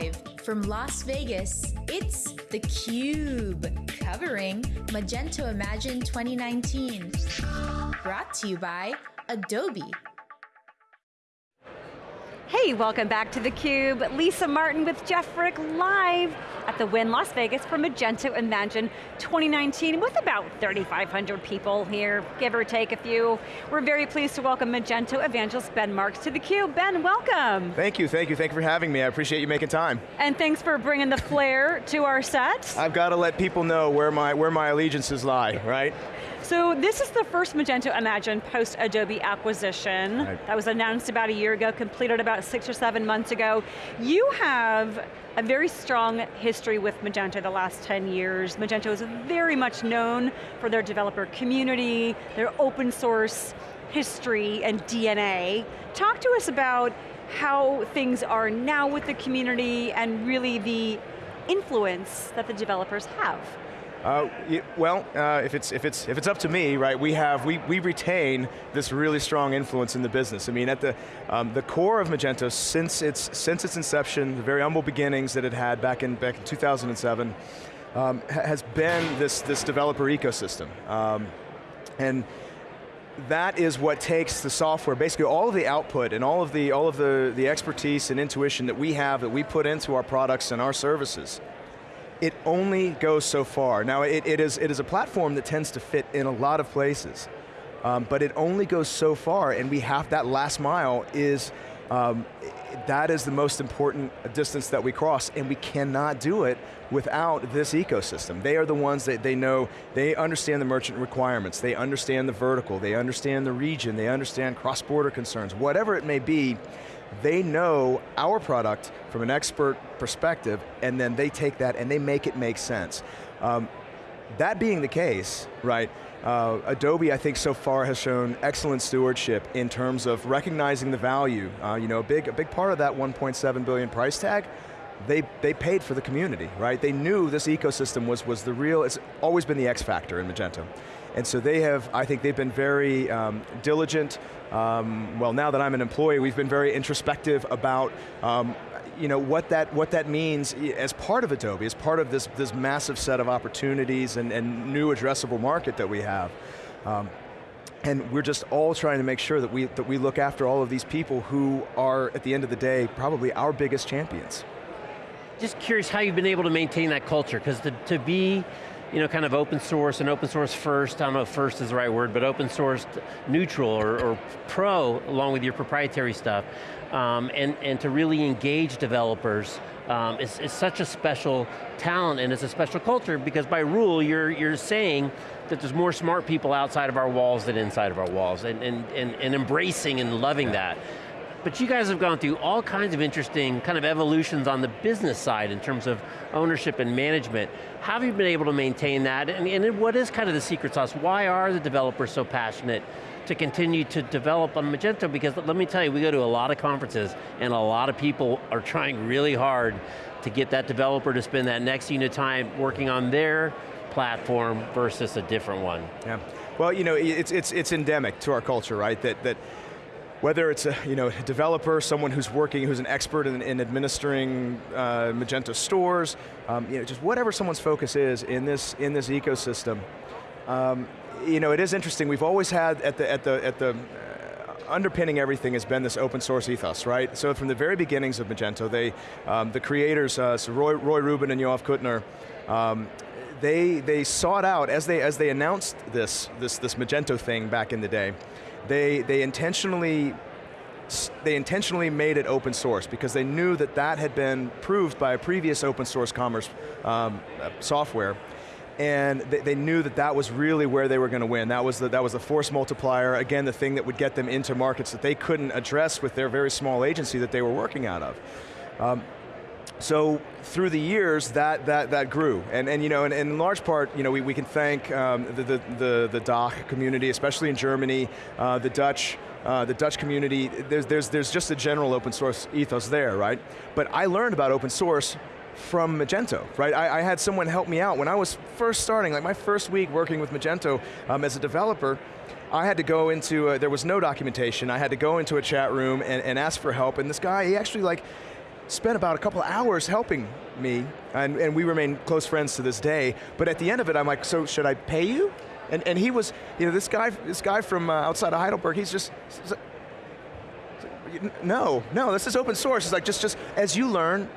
Live from Las Vegas, it's theCUBE, covering Magento Imagine 2019. Brought to you by Adobe. Hey, welcome back to theCUBE. Lisa Martin with Jeff Frick live at the Wynn Las Vegas for Magento Imagine 2019 with about 3,500 people here, give or take a few. We're very pleased to welcome Magento evangelist Ben Marks to theCUBE. Ben, welcome. Thank you, thank you, thank you for having me. I appreciate you making time. And thanks for bringing the flair to our set. I've got to let people know where my, where my allegiances lie, right? So this is the first Magento Imagine post-Adobe acquisition. Right. That was announced about a year ago, completed about six or seven months ago. You have a very strong history with Magento the last 10 years. Magento is very much known for their developer community, their open source history and DNA. Talk to us about how things are now with the community and really the influence that the developers have. Uh, well, uh, if it's if it's if it's up to me, right? We have we we retain this really strong influence in the business. I mean, at the um, the core of Magento since its since its inception, the very humble beginnings that it had back in back in 2007, um, has been this this developer ecosystem, um, and that is what takes the software, basically all of the output and all of the all of the the expertise and intuition that we have that we put into our products and our services it only goes so far. Now it, it, is, it is a platform that tends to fit in a lot of places, um, but it only goes so far and we have that last mile is, um, that is the most important distance that we cross and we cannot do it without this ecosystem. They are the ones that they know, they understand the merchant requirements, they understand the vertical, they understand the region, they understand cross-border concerns, whatever it may be, they know our product from an expert perspective, and then they take that and they make it make sense. Um, that being the case, right, uh, Adobe, I think so far has shown excellent stewardship in terms of recognizing the value. Uh, you know, a big, a big part of that 1.7 billion price tag, they, they paid for the community, right? They knew this ecosystem was, was the real, it's always been the X factor in Magento. And so they have, I think they've been very um, diligent. Um, well, now that I'm an employee, we've been very introspective about um, you know, what that, what that means as part of Adobe, as part of this, this massive set of opportunities and, and new addressable market that we have. Um, and we're just all trying to make sure that we, that we look after all of these people who are, at the end of the day, probably our biggest champions. Just curious how you've been able to maintain that culture, because to, to be you know, kind of open source and open source first, I don't know if first is the right word, but open source neutral or, or pro along with your proprietary stuff. Um, and, and to really engage developers um, it's, it's such a special talent and it's a special culture because by rule you're, you're saying that there's more smart people outside of our walls than inside of our walls and, and, and, and embracing and loving that. But you guys have gone through all kinds of interesting kind of evolutions on the business side in terms of ownership and management. How have you been able to maintain that? And, and what is kind of the secret sauce? Why are the developers so passionate to continue to develop on Magento? Because let me tell you, we go to a lot of conferences and a lot of people are trying really hard to get that developer to spend that next unit of time working on their platform versus a different one. Yeah, well, you know, it's, it's, it's endemic to our culture, right? That, that whether it's a, you know, a developer, someone who's working, who's an expert in, in administering uh, Magento stores, um, you know, just whatever someone's focus is in this, in this ecosystem, um, you know, it is interesting, we've always had at the, at the, at the uh, underpinning everything has been this open source ethos, right? So from the very beginnings of Magento, they, um, the creators, uh, so Roy, Roy Rubin and Yoav Kutner, um, they, they sought out, as they, as they announced this, this, this Magento thing back in the day, they, they intentionally they intentionally made it open source because they knew that that had been proved by a previous open source commerce um, software and they, they, knew that that was really where they were going to win. That was, the, that was the force multiplier, again, the thing that would get them into markets that they couldn't address with their very small agency that they were working out of. Um, so through the years, that, that, that grew. And, and, you know, and, and in large part, you know, we, we can thank um, the, the, the, the community, especially in Germany, uh, the Dutch, uh, the Dutch community, there's, there's, there's just a general open source ethos there, right? But I learned about open source from Magento, right? I, I, had someone help me out when I was first starting, like my first week working with Magento um, as a developer, I had to go into, a, there was no documentation, I had to go into a chat room and, and ask for help, and this guy, he actually like, spent about a couple hours helping me, and, and we remain close friends to this day, but at the end of it, I'm like, so should I pay you? And, and he was, you know, this guy, this guy from uh, outside of Heidelberg, he's just, he's like, no, no, this is open source. It's like, just, just as you learn,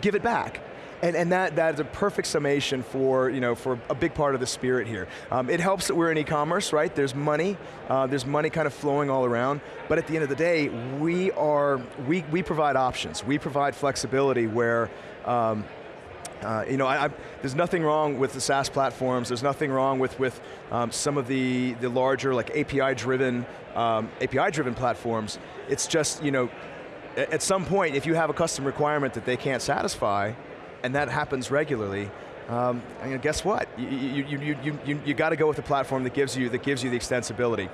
give it back. And, and that, that is a perfect summation for, you know, for a big part of the spirit here. Um, it helps that we're in e-commerce, right? There's money, uh, there's money kind of flowing all around, but at the end of the day, we are, we, we provide options. We provide flexibility where, um, uh, you know, I, I, there's nothing wrong with the SaaS platforms. There's nothing wrong with with um, some of the the larger like API-driven um, API-driven platforms. It's just you know, at some point, if you have a custom requirement that they can't satisfy, and that happens regularly, um, and guess what? You, you, you, you, you, you got to go with a platform that gives you that gives you the extensibility.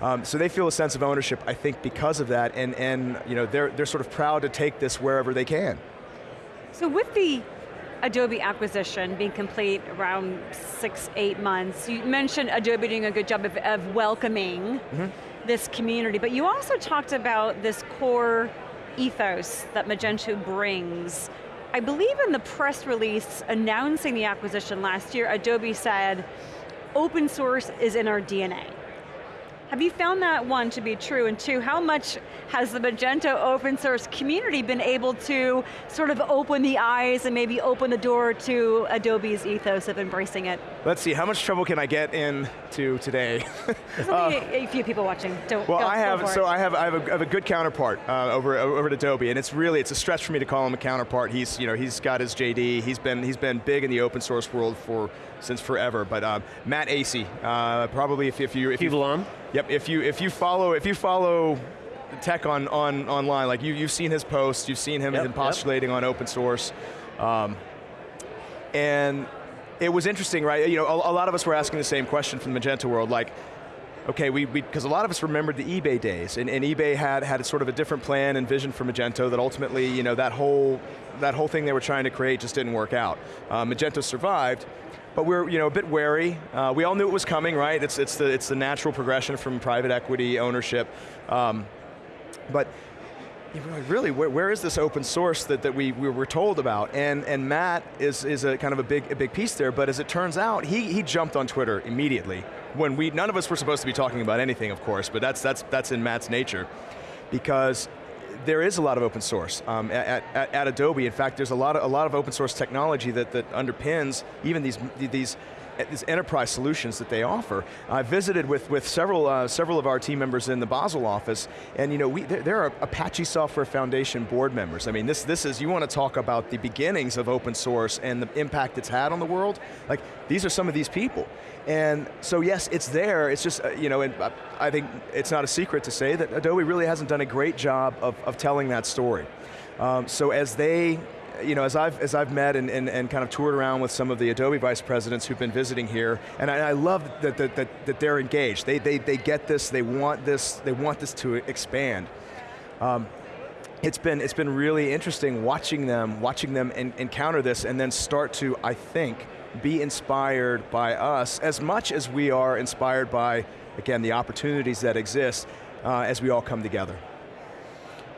Um, so they feel a sense of ownership, I think, because of that, and and you know they're they're sort of proud to take this wherever they can. So with the Adobe acquisition being complete around six, eight months. You mentioned Adobe doing a good job of, of welcoming mm -hmm. this community, but you also talked about this core ethos that Magento brings. I believe in the press release announcing the acquisition last year, Adobe said, open source is in our DNA. Have you found that, one, to be true, and two, how much has the Magento open source community been able to sort of open the eyes and maybe open the door to Adobe's ethos of embracing it? Let's see, how much trouble can I get into today? There's only uh, a, a, few people watching, don't Well, go, I have, so it. I have, I have, a, I have a good counterpart uh, over, over at Adobe, and it's really, it's a stretch for me to call him a counterpart. He's, you know, he's got his JD, he's been, he's been big in the open source world for, since forever, but um, Matt Asay, uh, probably if, if you- if you, on? Yep, if you, if you follow, if you follow tech on, on online, like you, you've seen his posts, you've seen him, yep, postulating yep. on open source, um, and it was interesting, right? You know, a, a, lot of us were asking the same question from the Magento world, like, okay, we, because a lot of us remembered the eBay days, and, and eBay had, had sort of a different plan and vision for Magento that ultimately, you know, that whole, that whole thing they were trying to create just didn't work out. Uh, Magento survived, but we're you know, a bit wary. Uh, we all knew it was coming, right? It's, it's, the, it's the natural progression from private equity ownership. Um, but really, where, where is this open source that, that we, we were told about? And, and Matt is, is a kind of a big, a big piece there, but as it turns out, he, he jumped on Twitter immediately. When we, none of us were supposed to be talking about anything, of course, but that's, that's, that's in Matt's nature. Because there is a lot of open source um, at, at, at, Adobe. In fact, there's a lot of, a lot of open source technology that, that underpins even these, these these enterprise solutions that they offer. I visited with, with several, uh, several of our team members in the Basel office, and you know, we, there are Apache Software Foundation board members. I mean, this, this is, you want to talk about the beginnings of open source and the impact it's had on the world, like, these are some of these people. And so yes, it's there, it's just, uh, you know, and I think it's not a secret to say that Adobe really hasn't done a great job of, of telling that story. Um, so as they, you know, as I've, as I've met and, and, and kind of toured around with some of the Adobe vice presidents who've been visiting here, and I, I love that, that, that, that, they're engaged. They, they, they get this, they want this, they want this to expand. Um, it's been, it's been really interesting watching them, watching them encounter this and then start to, I think, be inspired by us as much as we are inspired by, again, the opportunities that exist uh, as we all come together.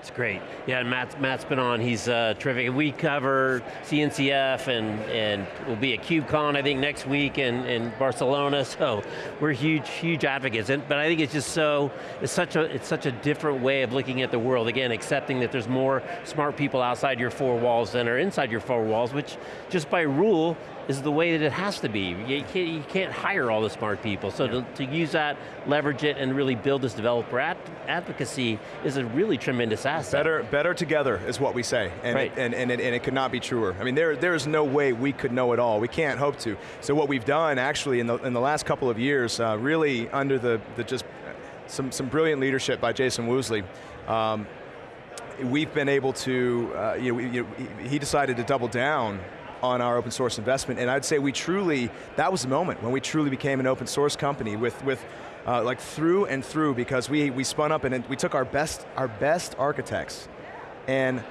It's great. Yeah, and Matt's, been on, he's uh, terrific. We cover CNCF and, and we'll be at KubeCon, I think, next week in, in Barcelona, so we're huge, huge advocates. And, but I think it's just so, it's such, a, it's such a different way of looking at the world. Again, accepting that there's more smart people outside your four walls than are inside your four walls, which just by rule is the way that it has to be. You can't, you can't hire all the smart people. So to, to, use that, leverage it, and really build this developer advocacy is a really tremendous asset. Better, better together is what we say, and, right. it, and, and, it, and it could not be truer. I mean, there, there is no way we could know it all. We can't hope to. So what we've done actually in the, in the last couple of years, uh, really under the, the just some, some brilliant leadership by Jason Woosley, um, we've been able to, uh, you know, you know, he decided to double down on our open source investment, and I'd say we truly, that was the moment when we truly became an open source company with, with uh, like through and through because we, we spun up and we took our best, our best architects and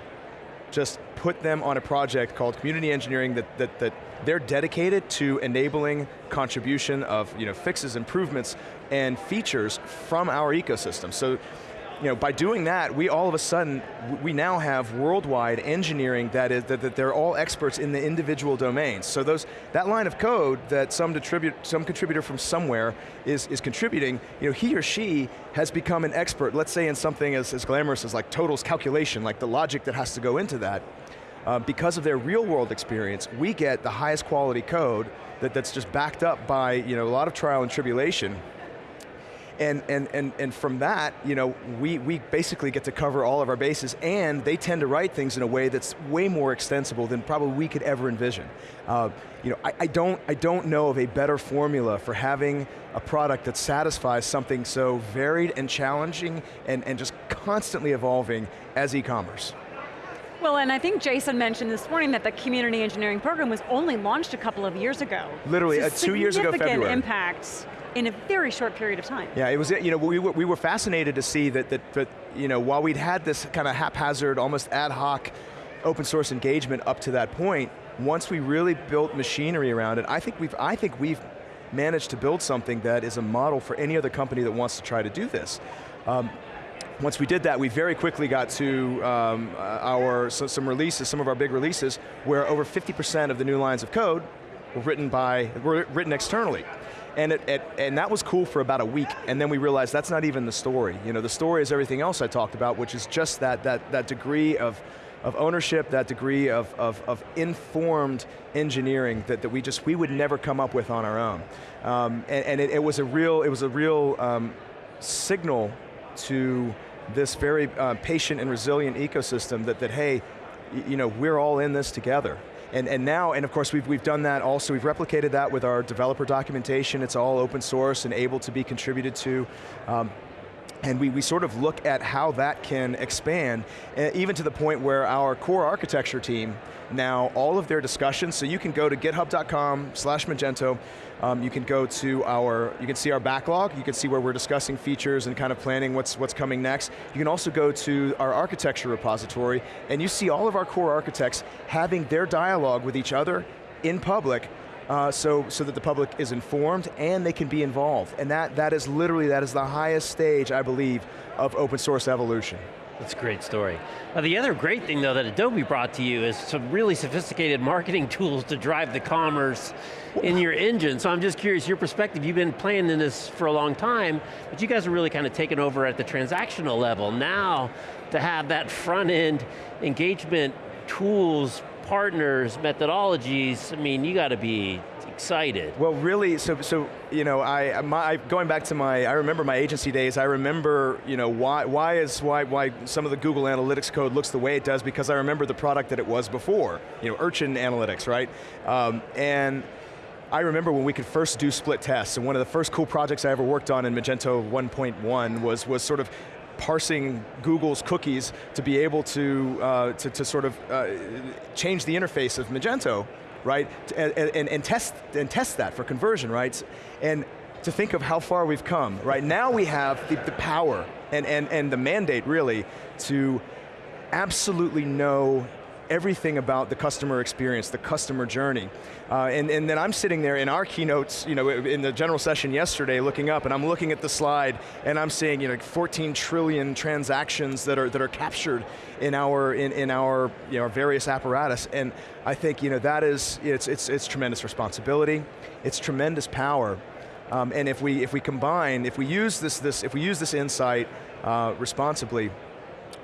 just put them on a project called community engineering that, that, that they're dedicated to enabling contribution of you know, fixes, improvements, and features from our ecosystem. So you know, by doing that, we all of a sudden, we now have worldwide engineering that is, that, that they're all experts in the individual domains. So those, that line of code that some, some contributor from somewhere is, is contributing, you know, he or she has become an expert, let's say in something as, as glamorous as like totals calculation, like the logic that has to go into that. Uh, because of their real world experience, we get the highest quality code that, that's just backed up by you know, a lot of trial and tribulation and, and, and, and from that, you know, we, we basically get to cover all of our bases and they tend to write things in a way that's way more extensible than probably we could ever envision. Uh, you know, I, I, don't, I don't know of a better formula for having a product that satisfies something so varied and challenging and, and just constantly evolving as e-commerce. Well, and I think Jason mentioned this morning that the community engineering program was only launched a couple of years ago. Literally, uh, two years ago February. impact in a very short period of time. Yeah, it was, you know, we were, we were fascinated to see that, that, that, you know, while we'd had this kind of haphazard, almost ad hoc open source engagement up to that point, once we really built machinery around it, I think we've, I think we've managed to build something that is a model for any other company that wants to try to do this. Um, once we did that, we very quickly got to um, our, so some releases, some of our big releases, where over 50% of the new lines of code were written by, were written externally. And, it, it, and that was cool for about a week, and then we realized that's not even the story. You know, the story is everything else I talked about, which is just that, that, that degree of, of ownership, that degree of, of, of, informed engineering that, that we just, we would never come up with on our own. Um, and, and it, it, was a real, it was a real um, signal to this very uh, patient and resilient ecosystem that, that hey, you know, we're all in this together. And, and now, and of course we've, we've done that also, we've replicated that with our developer documentation, it's all open source and able to be contributed to. Um, and we, we sort of look at how that can expand, uh, even to the point where our core architecture team, now all of their discussions, so you can go to github.com slash Magento, um, you can go to our, you can see our backlog, you can see where we're discussing features and kind of planning what's, what's coming next. You can also go to our architecture repository and you see all of our core architects having their dialogue with each other in public uh, so, so that the public is informed and they can be involved. And that, that is literally, that is the highest stage, I believe, of open source evolution. That's a great story. Now the other great thing though that Adobe brought to you is some really sophisticated marketing tools to drive the commerce in your engine. So I'm just curious, your perspective, you've been playing in this for a long time, but you guys are really kind of taking over at the transactional level. Now, to have that front end engagement tools, partners, methodologies, I mean, you got to be excited. Well, really, so, so you know, I, my, going back to my, I remember my agency days, I remember, you know, why, why is, why, why some of the Google Analytics code looks the way it does, because I remember the product that it was before, you know, Urchin Analytics, right? Um, and I remember when we could first do split tests, and one of the first cool projects I ever worked on in Magento 1.1 was, was sort of parsing Google's cookies to be able to, uh, to, to, sort of uh, change the interface of Magento right? And, and, and, test, and test that for conversion, right? And to think of how far we've come, right? Now we have the, the power and, and, and the mandate, really, to absolutely know everything about the customer experience, the customer journey. Uh, and, and then I'm sitting there in our keynotes, you know, in the general session yesterday looking up and I'm looking at the slide and I'm seeing you know, 14 trillion transactions that are, that are captured in our, in, in our, you know, various apparatus. And I think you know, that is, it's, it's, it's tremendous responsibility, it's tremendous power. Um, and if we, if we combine, if we use this, this, if we use this insight uh, responsibly,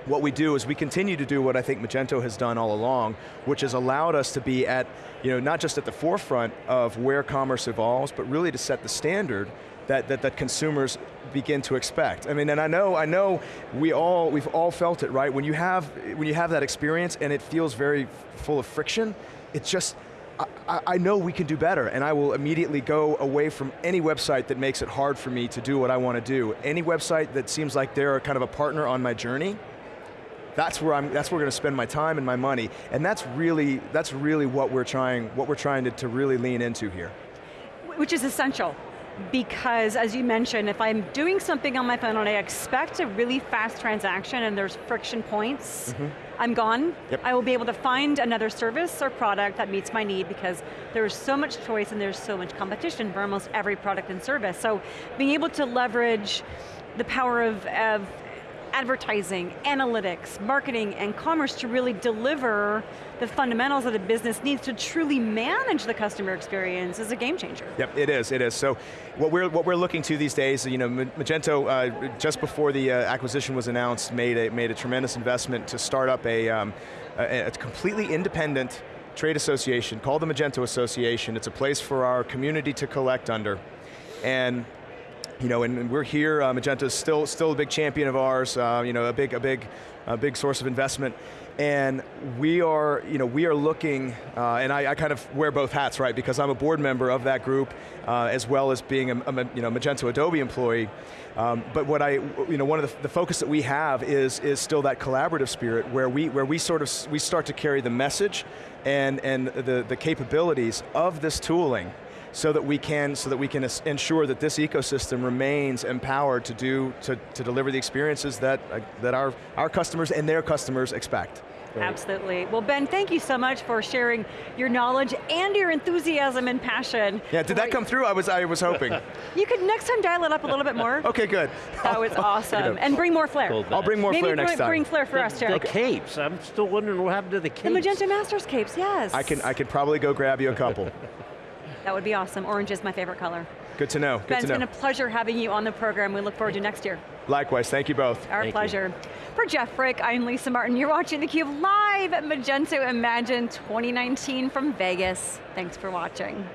what we do is we continue to do what I think Magento has done all along, which has allowed us to be at, you know, not just at the forefront of where commerce evolves, but really to set the standard that, that, that consumers begin to expect. I mean, and I know, I know we all, we've all felt it, right? When you have, when you have that experience and it feels very full of friction, it's just, I, I, know we can do better and I will immediately go away from any website that makes it hard for me to do what I want to do. Any website that seems like they're kind of a partner on my journey, that's where I'm, that's where we're going to spend my time and my money. And that's really, that's really what we're trying, what we're trying to, to really lean into here. Which is essential because as you mentioned, if I'm doing something on my phone and I expect a really fast transaction and there's friction points, mm -hmm. I'm gone. Yep. I will be able to find another service or product that meets my need because there's so much choice and there's so much competition for almost every product and service. So being able to leverage the power of, of advertising, analytics, marketing, and commerce to really deliver the fundamentals that a business needs to truly manage the customer experience is a game changer. Yep, it is, it is. So what we're, what we're looking to these days, you know, Magento, uh, just before the uh, acquisition was announced, made a, made a tremendous investment to start up a, um, a, a completely independent trade association called the Magento Association. It's a place for our community to collect under. And you know, and, we're here. Uh, Magento is still still a big champion of ours. Uh, you know, a big a big a big source of investment. And we are, you know, we are looking, uh, and I, I, kind of wear both hats, right? Because I'm a board member of that group, uh, as well as being a, a, you know Magento Adobe employee. Um, but what I, you know, one of the, the, focus that we have is is still that collaborative spirit, where we where we sort of we start to carry the message and and the the capabilities of this tooling so that we can so that we can ensure that this ecosystem remains empowered to do to, to deliver the experiences that uh, that our our customers and their customers expect. Right. Absolutely. Well, Ben, thank you so much for sharing your knowledge and your enthusiasm and passion. Yeah, did that come through? I was I was hoping. you could next time dial it up a little bit more. okay, good. That was awesome. and bring more flair. I'll bring more Maybe flair next bring, time. bring flair for the, us, too. The capes, I'm still wondering what happened to the capes. The Magento Masters capes, yes. I can I could probably go grab you a couple. That would be awesome. Orange is my favorite color. Good to know. Good ben, to know. it's been a pleasure having you on the program. We look forward to next year. Likewise, thank you both. Our thank pleasure. You. For Jeff Frick, I'm Lisa Martin. You're watching theCUBE live at Magento Imagine 2019 from Vegas. Thanks for watching.